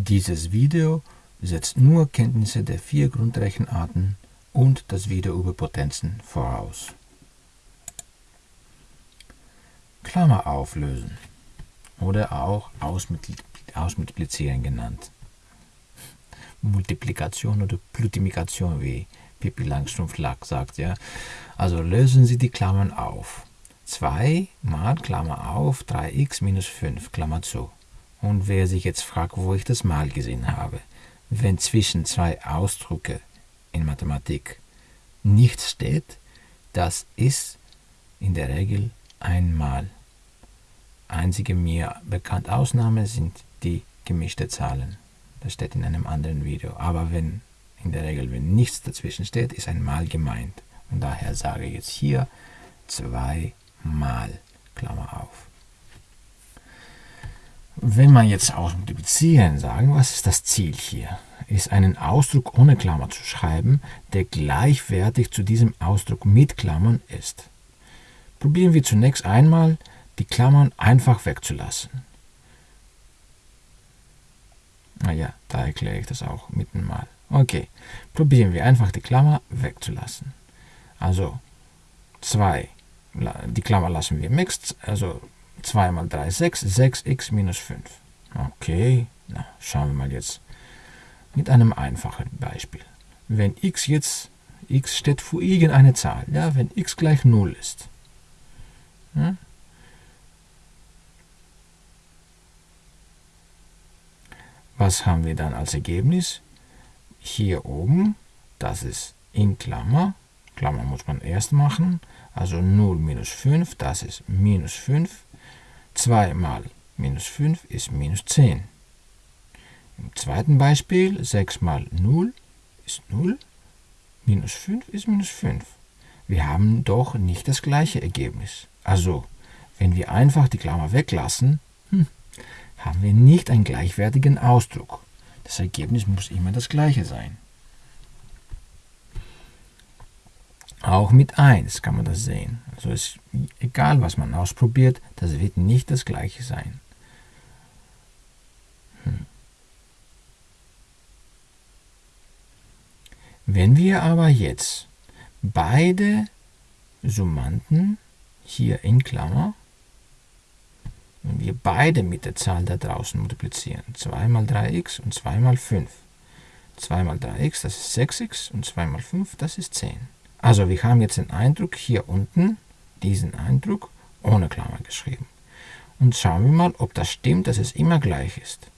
Dieses Video setzt nur Kenntnisse der vier Grundrechenarten und das Video über Potenzen voraus. Klammer auflösen oder auch ausmultiplizieren genannt. Multiplikation oder Multiplikation, wie Pippi Langstrumpf-Lack sagt. Ja? Also lösen Sie die Klammern auf. 2 mal Klammer auf 3x minus 5 Klammer zu. Und wer sich jetzt fragt, wo ich das mal gesehen habe, wenn zwischen zwei Ausdrücke in Mathematik nichts steht, das ist in der Regel einmal. Einzige mir bekannte Ausnahme sind die gemischte Zahlen. Das steht in einem anderen Video. Aber wenn in der Regel, wenn nichts dazwischen steht, ist ein Mal gemeint. Und daher sage ich jetzt hier zweimal, Klammer auf. Wenn man jetzt aus multiplizieren sagen, was ist das Ziel hier? Ist einen Ausdruck ohne Klammer zu schreiben, der gleichwertig zu diesem Ausdruck mit Klammern ist. Probieren wir zunächst einmal, die Klammern einfach wegzulassen. Naja, da erkläre ich das auch mitten mal. Okay, probieren wir einfach die Klammer wegzulassen. Also 2, die Klammer lassen wir mixed, also 2 mal 3 ist 6, 6x minus 5. Okay, na, schauen wir mal jetzt mit einem einfachen Beispiel. Wenn x jetzt, x steht für irgendeine Zahl, ja, wenn x gleich 0 ist, ja, was haben wir dann als Ergebnis? Hier oben, das ist in Klammer, Klammer muss man erst machen, also 0 minus 5, das ist minus 5, 2 mal minus 5 ist minus 10. Im zweiten Beispiel 6 mal 0 ist 0, minus 5 ist minus 5. Wir haben doch nicht das gleiche Ergebnis. Also, wenn wir einfach die Klammer weglassen, hm, haben wir nicht einen gleichwertigen Ausdruck. Das Ergebnis muss immer das gleiche sein. Auch mit 1 kann man das sehen. Also ist egal, was man ausprobiert, das wird nicht das gleiche sein. Hm. Wenn wir aber jetzt beide Summanden hier in Klammer wenn wir beide mit der Zahl da draußen multiplizieren, 2 mal 3x und 2 mal 5. 2 mal 3x, das ist 6x und 2 mal 5, das ist 10. Also wir haben jetzt den Eindruck hier unten, diesen Eindruck, ohne Klammer geschrieben. Und schauen wir mal, ob das stimmt, dass es immer gleich ist.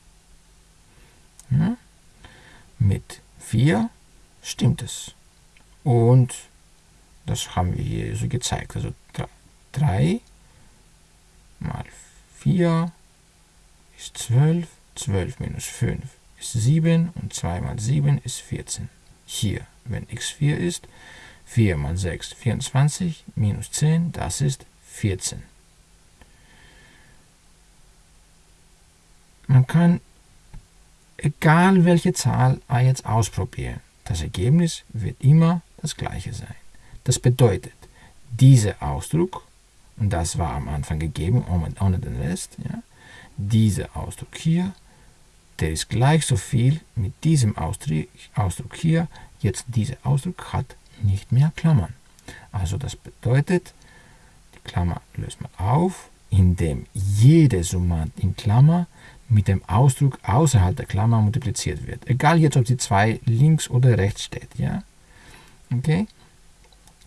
Ja? Mit 4 stimmt es. Und das haben wir hier so gezeigt. Also 3 mal 4. 4 ist 12, 12 minus 5 ist 7 und 2 mal 7 ist 14. Hier, wenn x 4 ist, 4 mal 6, 24, minus 10, das ist 14. Man kann, egal welche Zahl er jetzt ausprobieren, das Ergebnis wird immer das gleiche sein. Das bedeutet, dieser Ausdruck und das war am Anfang gegeben, ohne den Rest. Ja. Dieser Ausdruck hier, der ist gleich so viel mit diesem Ausdruck, Ausdruck hier. Jetzt dieser Ausdruck hat nicht mehr Klammern. Also das bedeutet, die Klammer löst man auf, indem jede Summand in Klammer mit dem Ausdruck außerhalb der Klammer multipliziert wird. Egal jetzt, ob die 2 links oder rechts steht. Ja? Okay?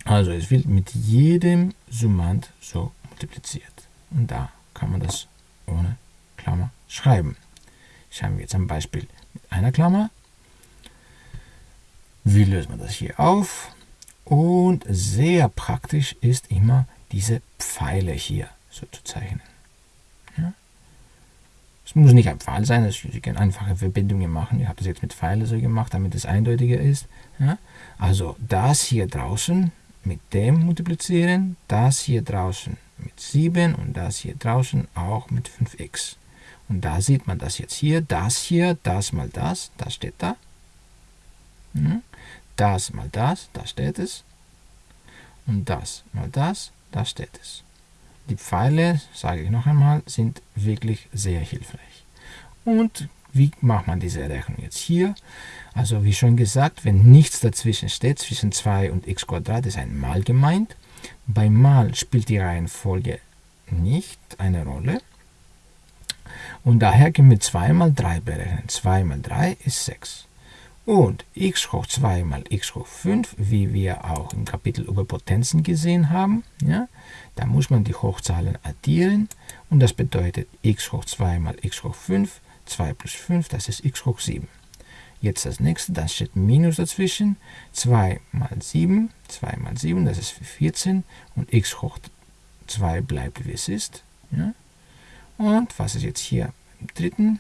Also es wird mit jedem Summand so multipliziert. Und da kann man das ohne Klammer schreiben. Schauen wir jetzt ein Beispiel mit einer Klammer. Wie löst man das hier auf? Und sehr praktisch ist immer diese Pfeile hier so zu zeichnen. Ja? Es muss nicht ein Pfeil sein, es können einfache Verbindungen machen. Ich habe das jetzt mit Pfeilen so gemacht, damit es eindeutiger ist. Ja? Also das hier draußen mit dem multiplizieren, das hier draußen mit 7 und das hier draußen auch mit 5x. Und da sieht man das jetzt hier, das hier, das mal das, das steht da. Hm? Das mal das, da steht es. Und das mal das, da steht es. Die Pfeile, sage ich noch einmal, sind wirklich sehr hilfreich. Und Wie macht man diese Rechnung jetzt hier? Also wie schon gesagt, wenn nichts dazwischen steht, zwischen 2 und x ist ein Mal gemeint. Bei Mal spielt die Reihenfolge nicht eine Rolle. Und daher können wir 2 mal 3 berechnen. 2 mal 3 ist 6. Und x hoch 2 mal x hoch 5, wie wir auch im Kapitel über Potenzen gesehen haben, ja, da muss man die Hochzahlen addieren und das bedeutet x hoch 2 mal x hoch 5, 2 plus 5, das ist x hoch 7. Jetzt das nächste, da steht Minus dazwischen, 2 mal 7, 2 mal 7, das ist 14 und x hoch 2 bleibt wie es ist. Ja. Und was ist jetzt hier im dritten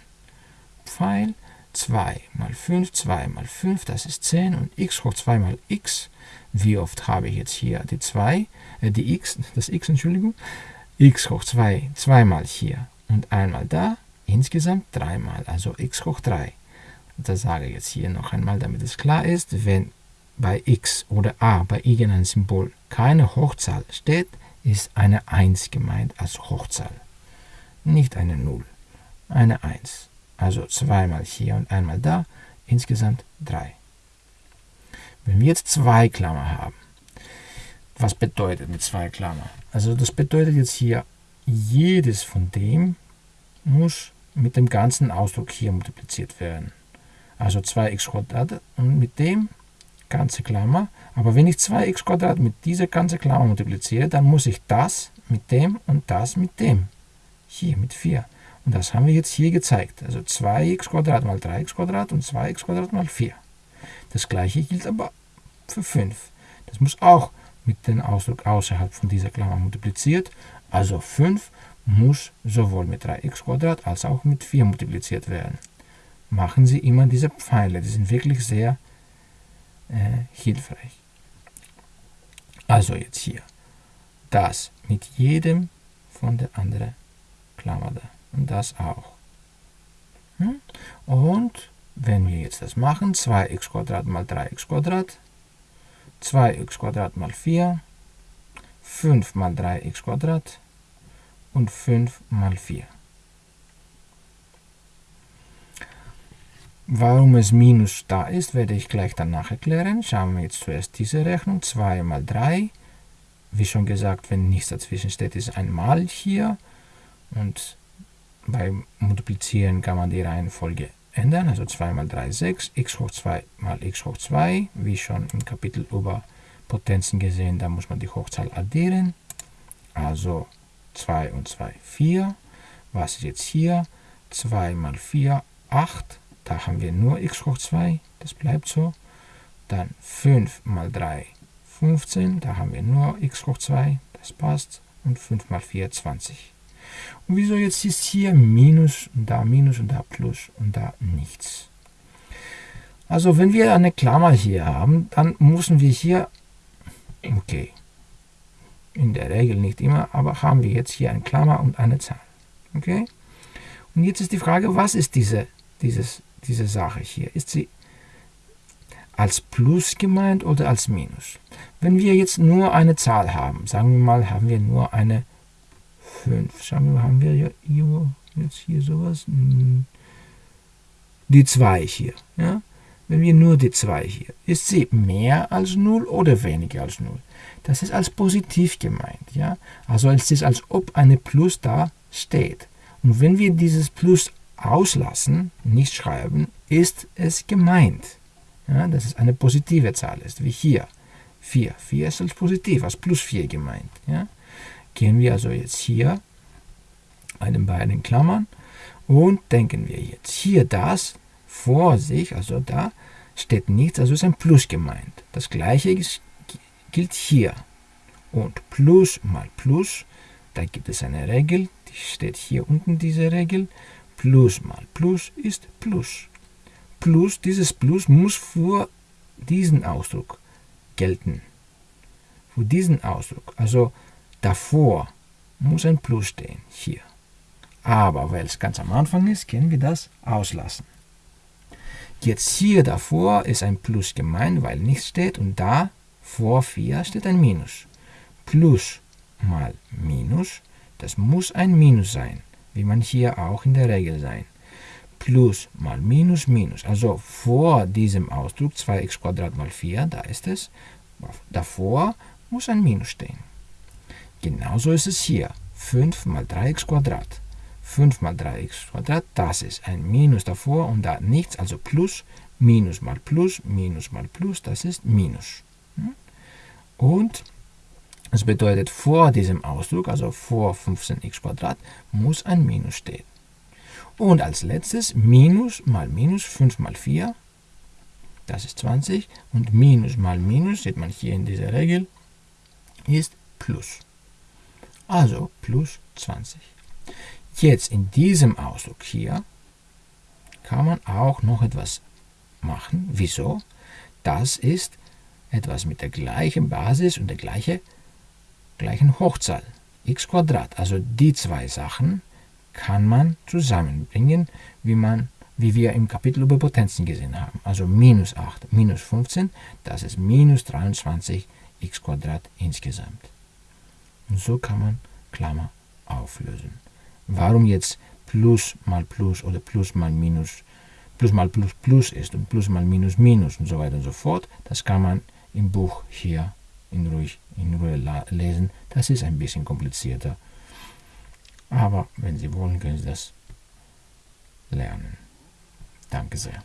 Pfeil? 2 mal 5, 2 mal 5, das ist 10 und x hoch 2 mal x. Wie oft habe ich jetzt hier die 2, äh, die x, das x, Entschuldigung, x hoch 2, zweimal hier und einmal da, insgesamt dreimal, also x hoch 3. Das sage ich jetzt hier noch einmal, damit es klar ist, wenn bei x oder a bei irgendeinem Symbol keine Hochzahl steht, ist eine 1 gemeint als Hochzahl, nicht eine 0, eine 1. Also zweimal hier und einmal da, insgesamt drei. Wenn wir jetzt zwei Klammer haben, was bedeutet mit zwei Klammer? Also das bedeutet jetzt hier, jedes von dem muss mit dem ganzen Ausdruck hier multipliziert werden. Also 2x Quadrat und mit dem ganze Klammer. Aber wenn ich 2x Quadrat mit dieser ganzen Klammer multipliziere, dann muss ich das mit dem und das mit dem. Hier mit 4. Und das haben wir jetzt hier gezeigt. Also 2x mal 3x und 2x mal 4. Das gleiche gilt aber für 5. Das muss auch mit dem Ausdruck außerhalb von dieser Klammer multipliziert. Also 5 muss sowohl mit 3x als auch mit 4 multipliziert werden. Machen Sie immer diese Pfeile, die sind wirklich sehr äh, hilfreich. Also jetzt hier. Das mit jedem von der anderen Klammer da das auch. Hm? Und wenn wir jetzt das machen, 2x mal 3x 2x mal 4, 5 mal 3x und 5 mal 4. Warum es minus da ist, werde ich gleich danach erklären. Schauen wir jetzt zuerst diese Rechnung. 2 mal 3. Wie schon gesagt, wenn nichts dazwischen steht, ist ein Mal hier. Und beim Multiplizieren kann man die Reihenfolge ändern, also 2 mal 3 ist 6, x hoch 2 mal x hoch 2, wie schon im Kapitel über Potenzen gesehen, da muss man die Hochzahl addieren, also 2 und 2, 4. Was ist jetzt hier? 2 mal 4, 8, da haben wir nur x hoch 2, das bleibt so. Dann 5 mal 3, 15, da haben wir nur x hoch 2, das passt. Und 5 mal 4, 20. Und wieso jetzt ist hier Minus und da Minus und da Plus und da nichts? Also wenn wir eine Klammer hier haben, dann müssen wir hier, okay, in der Regel nicht immer, aber haben wir jetzt hier eine Klammer und eine Zahl. Okay? Und jetzt ist die Frage, was ist diese, dieses, diese Sache hier? Ist sie als Plus gemeint oder als Minus? Wenn wir jetzt nur eine Zahl haben, sagen wir mal, haben wir nur eine 5. Schauen wir, haben wir ja jetzt hier sowas? Hm. Die 2 hier. Ja? Wenn wir nur die 2 hier, ist sie mehr als 0 oder weniger als 0? Das ist als positiv gemeint. Ja? Also es ist, als ob eine Plus da steht. Und wenn wir dieses Plus auslassen, nicht schreiben, ist es gemeint. Ja, dass es eine positive Zahl ist, wie hier. 4. 4 ist als positiv, als plus 4 gemeint. Ja? Gehen wir also jetzt hier bei den beiden Klammern und denken wir jetzt hier das vor sich, also da steht nichts, also ist ein Plus gemeint. Das gleiche ist, gilt hier. Und Plus mal Plus, da gibt es eine Regel, die steht hier unten diese Regel. Plus mal Plus ist Plus. Plus, dieses Plus muss für diesen Ausdruck gelten. Für diesen Ausdruck. Also Davor muss ein Plus stehen, hier. Aber weil es ganz am Anfang ist, können wir das auslassen. Jetzt hier davor ist ein Plus gemeint, weil nichts steht und da vor 4 steht ein Minus. Plus mal Minus, das muss ein Minus sein, wie man hier auch in der Regel sein. plus mal minus minus. Also vor diesem Ausdruck 2x mal 4, da ist es, davor muss ein Minus stehen. Genauso ist es hier. 5 mal 3x 5 mal 3x das ist ein Minus davor und da nichts, also plus, Minus mal Plus, Minus mal Plus, das ist Minus. Hm? Und das bedeutet, vor diesem Ausdruck, also vor 15x muss ein Minus stehen. Und als letztes Minus mal Minus, 5 mal 4, das ist 20. Und Minus mal Minus, sieht man hier in dieser Regel, ist Plus. Also plus 20. Jetzt in diesem Ausdruck hier kann man auch noch etwas machen. Wieso? Das ist etwas mit der gleichen Basis und der gleiche, gleichen Hochzahl, x Also die zwei Sachen kann man zusammenbringen, wie, man, wie wir im Kapitel über Potenzen gesehen haben. Also minus 8, minus 15, das ist minus 23 x insgesamt. Und so kann man Klammer auflösen. Warum jetzt Plus mal Plus oder Plus mal Minus Plus mal Plus Plus ist und Plus mal Minus Minus und so weiter und so fort, das kann man im Buch hier in, ruhig, in Ruhe lesen. Das ist ein bisschen komplizierter. Aber wenn Sie wollen, können Sie das lernen. Danke sehr.